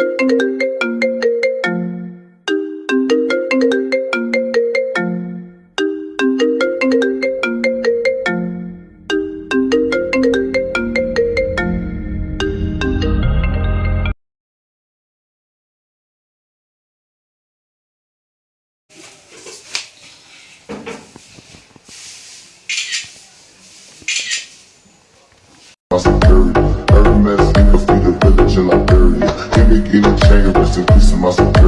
you Even change, rest in peace to my soul.